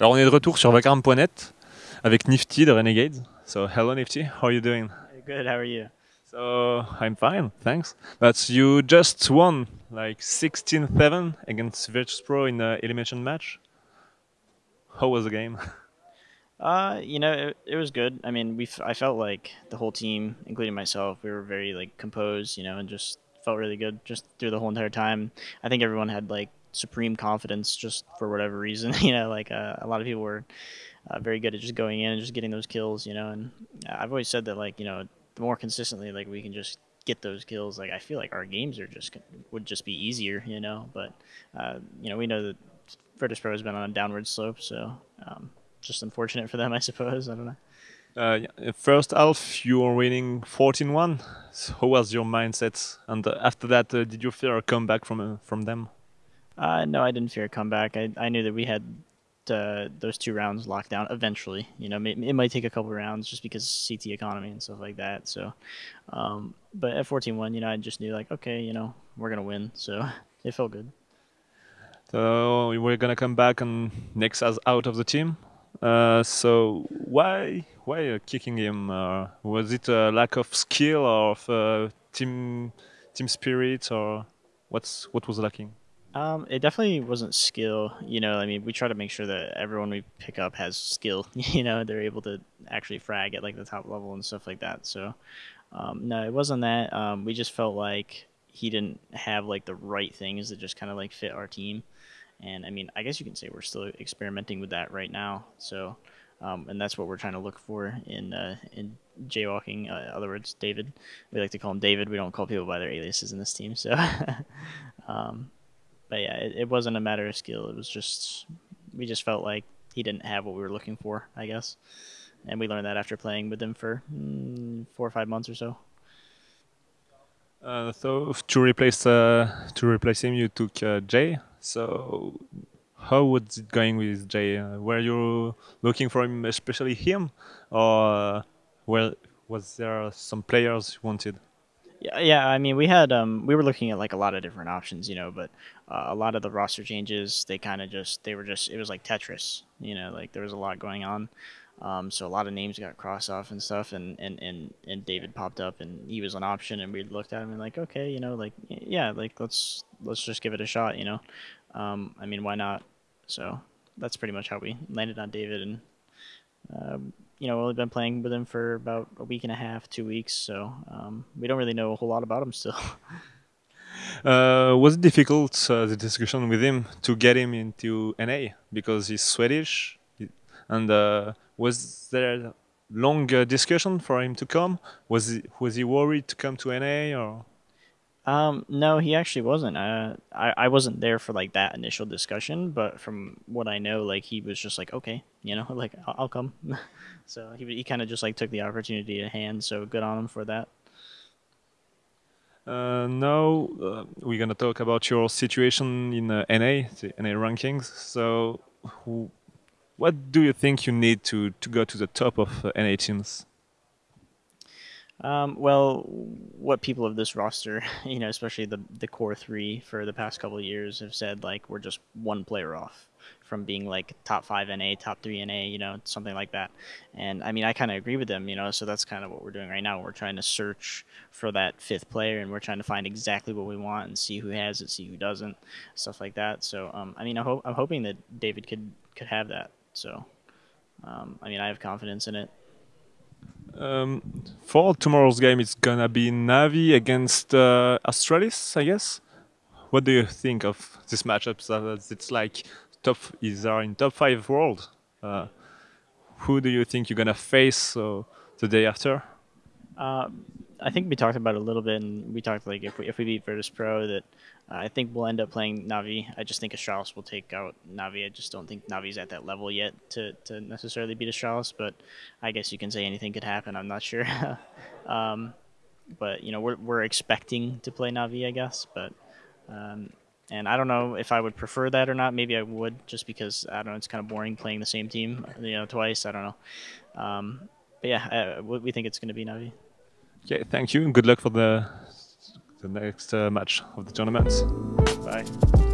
Alors on est de retour sur Vacarme.net avec Nifty de Renegades. So hello Nifty, how are you doing? Good, how are you? So I'm fine, thanks. But you just won like 16-7 against Virtus Pro in the elimination match. How was the game? Uh, you know, it, it was good. I mean, we I felt like the whole team, including myself, we were very like composed, you know, and just felt really good just through the whole entire time. I think everyone had like supreme confidence just for whatever reason, you know, like uh, a lot of people were uh, very good at just going in and just getting those kills, you know, and I've always said that like, you know, the more consistently like we can just get those kills, like I feel like our games are just would just be easier, you know, but uh, you know, we know that Virtus Pro has been on a downward slope, so um, just unfortunate for them, I suppose. I don't know. Uh. First half, you were winning 14-1. So how was your mindset? And after that, uh, did you fear a comeback from uh, from them? Uh, no, I didn't fear a comeback. I, I knew that we had uh, those two rounds locked down eventually. You know, it, it, might take a couple rounds just because CT economy and stuff like that. So, um, but at 14-1, you know, I just knew like, okay, you know, we're gonna win. So it felt good. So we're gonna come back and Nex as out of the team. Uh, so why why kicking him? Uh, was it a lack of skill or of, uh, team team spirit or what's what was lacking? Um, it definitely wasn't skill. You know, I mean, we try to make sure that everyone we pick up has skill. You know, they're able to actually frag at like the top level and stuff like that. So, um, no, it wasn't that. Um, we just felt like he didn't have like the right things that just kind of like fit our team. And I mean, I guess you can say we're still experimenting with that right now. So, um, and that's what we're trying to look for in uh, in jaywalking. Uh, in other words, David. We like to call him David. We don't call people by their aliases in this team. So, um, but yeah, it, it, wasn't a matter of skill. It was just we just felt like he didn't have what we were looking for. I guess, and we learned that after playing with him for mm, four or five months or so. Uh, so to replace uh, to replace him, you took uh, Jay. So how was it going with Jay? Uh, were you looking for him, especially him, or well, was there some players you wanted? Yeah, yeah. I mean, we had um, we were looking at like a lot of different options, you know, but uh, a lot of the roster changes, they kind of just they were just it was like Tetris, you know, like there was a lot going on. Um, so a lot of names got crossed off and stuff, and, and, and, and David popped up, and he was an option, and we looked at him and like, okay, you know, like yeah, like let's let's just give it a shot, you know. Um, I mean, why not? So that's pretty much how we landed on David, and um, you know, we've been playing with him for about a week and a half, two weeks, so um, we don't really know a whole lot about him still. Uh, was it difficult uh, the discussion with him to get him into NA because he's Swedish, and uh, was there a long discussion for him to come? Was he was he worried to come to NA or? Um, no, he actually wasn't. Uh, I I wasn't there for like that initial discussion, but from what I know, like he was just like, okay, you know, like I'll, I'll come. so he he kind of just like took the opportunity at hand. So good on him for that. Uh, now uh, we're gonna talk about your situation in uh, NA, the NA rankings. So, who, what do you think you need to to go to the top of uh, NA teams? Um, well, what people of this roster, you know, especially the the core three for the past couple of years, have said like we're just one player off from being like top five NA, top three NA, you know, something like that. And I mean, I kind of agree with them, you know. So that's kind of what we're doing right now. We're trying to search for that fifth player, and we're trying to find exactly what we want and see who has it, see who doesn't, stuff like that. So, um, I mean, I hope I'm hoping that David could could have that. So, um, I mean, I have confidence in it. Um, for tomorrow's game, it's gonna be Navi against uh, Astralis, I guess. What do you think of this matchup? So it's like top is are in top five world. Uh, who do you think you're gonna face uh, the day after? I think we talked about it a little bit, and we talked like if we if we beat Virtus Pro, that uh, I think we'll end up playing Navi. I just think Astralis will take out Navi. I just don't think Navi's at that level yet to, to necessarily beat Astralis, but I guess you can say anything could happen. I'm not sure. um, but you know we're we're expecting to play Navi, I guess, but. Um, and I don't know if I would prefer that or not. Maybe I would, just because I don't know. It's kind of boring playing the same team, you know, twice. I don't know. Um, but yeah, uh, we think it's going to be Navi. Okay, thank you, and good luck for the the next uh, match of the tournament. Bye.